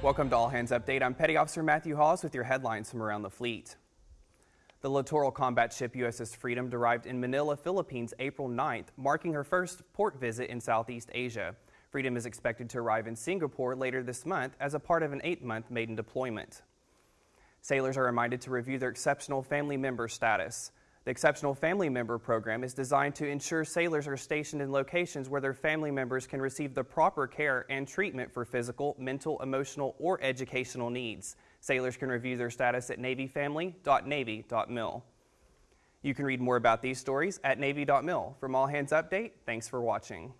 Welcome to All Hands Update. I'm Petty Officer Matthew Hawes with your headlines from around the fleet. The littoral combat ship USS Freedom arrived in Manila, Philippines April 9th, marking her first port visit in Southeast Asia. Freedom is expected to arrive in Singapore later this month as a part of an eight-month maiden deployment. Sailors are reminded to review their exceptional family member status. The Exceptional Family Member Program is designed to ensure sailors are stationed in locations where their family members can receive the proper care and treatment for physical, mental, emotional, or educational needs. Sailors can review their status at NavyFamily.Navy.mil. You can read more about these stories at Navy.mil. From All Hands Update, thanks for watching.